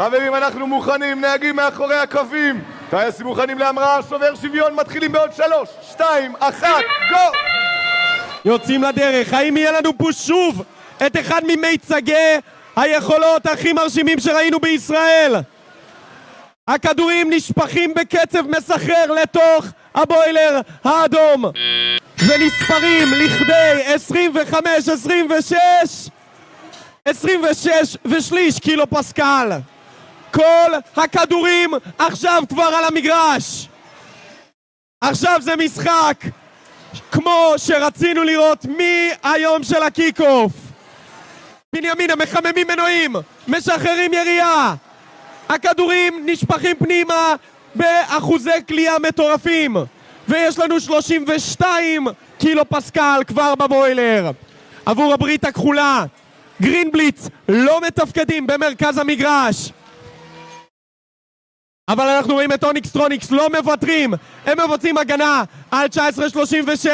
חברים, אנחנו מוכנים, נהגים מאחורי הקווים. טייסים מוכנים להמראה, שובר שוויון, מתחילים בעוד שלוש, שתיים, אחת, גו! יוצאים לדרך, האם יהיה לנו פה שוב את אחד ממיצגי היכולות הכי מרשימים שראינו בישראל? הכדורים נשפכים בקצב מסחרר לתוך הבוילר האדום ונספרים לכדי 25, 26 26 ושליש קילו פסקל כל הכדורים עכשיו כבר על המגרש. עכשיו זה משחק כמו שרצינו לראות מהיום של הקיק אוף בנימינה מחממים מנועים, משחררים ירייה. הכדורים נשפכים פנימה באחוזי קליעה מטורפים. ויש לנו 32 קילו פסקל כבר בבוילר. עבור הברית הכחולה גרינבליץ לא מתפקדים במרכז המגרש אבל אנחנו רואים את אוניקס טרוניקס לא מוותרים. הם מבצעים הגנה על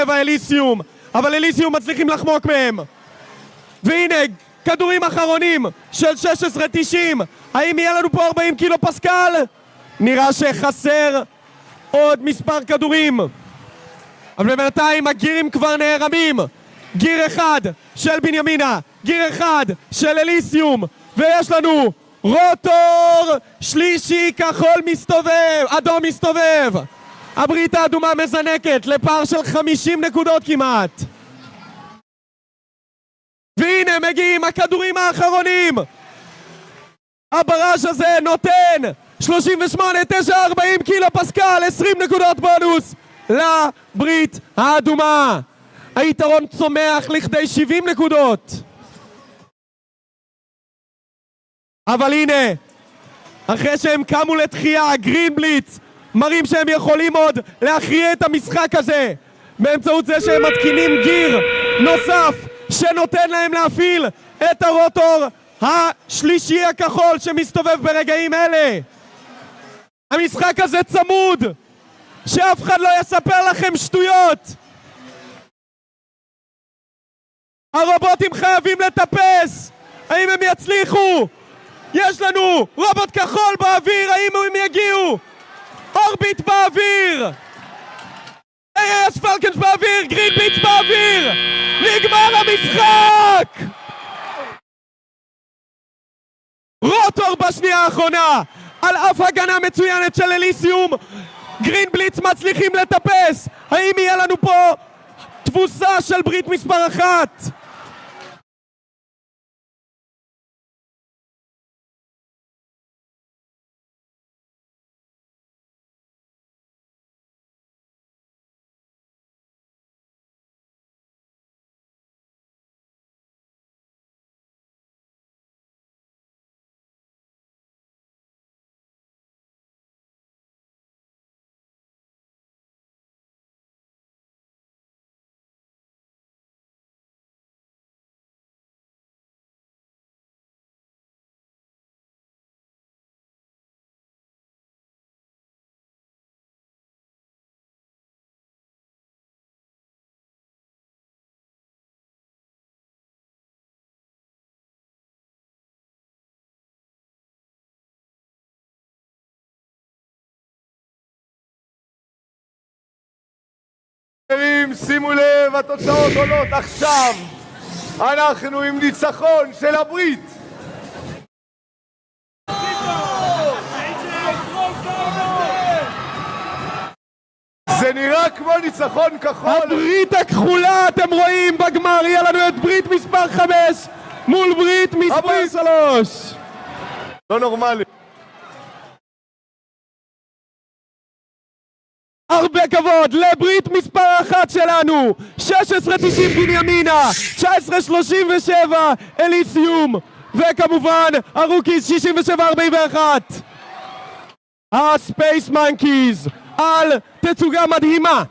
19-37 אליסיום. אבל אליסיום מצליחים לחמוק מהם. והנה כדורים אחרונים של 16-90 האם יהיה לנו פה 40 קילו פסקל? נראה שחסר עוד מספר כדורים. אבל בינתיים הגירים כבר נערמים. גיר אחד של בנימינה גיר אחד של אליסיום. ויש לנו רוטור! שלישי כחול מסתובב, אדום מסתובב! הברית האדומה מזנקת לפער של 50 נקודות כמעט! והנה מגיעים הכדורים האחרונים! הברש הזה נותן 38, 9, 40 קילו פסקל 20 נקודות בונוס לברית האדומה! היתרון צומח לכדי 70 נקודות אבל הנה אחרי שהם קמו לתחייה גרין בליץ מראים שהם יכולים עוד להכריע את המשחק הזה. באמצעות זה שהם מתקינים גיר נוסף שנותן להם להפעיל את הרוטור השלישי הכחול שמסתובב ברגעים אלה. המשחק הזה צמוד שאף אחד לא יספר לכם שטויות. הרובוטים חייבים לטפס. האם הם יצליחו? יש לנו רובוט כחול באוויר, האם הם יגיעו? אורביט באוויר! אייס פלקנס באוויר, גרין ביץ' באוויר! נגמר המשחק! רוטור בשנייה האחרונה על אף הגנה מצוינת של אליסיום גרין בליץ מצליחים לטפס האם יהיה לנו פה תבוסה של ברית מספר אחת? חברים, שימו לב, התוצאות עולות עכשיו. אנחנו עם ניצחון של הברית. זה נראה כמו ניצחון כחול. הברית הכחולה אתם רואים בגמר יהיה לנו את ברית מספר 5 מול ברית מספר הברית. 3 לא נורמלי הרבה כבוד לברית מספר אחת שלנו. 16-90 בנימינה 19-37 אליסיום וכמובן ה rookies 67-41 ה Space Monkeys על תצוגה מדהימה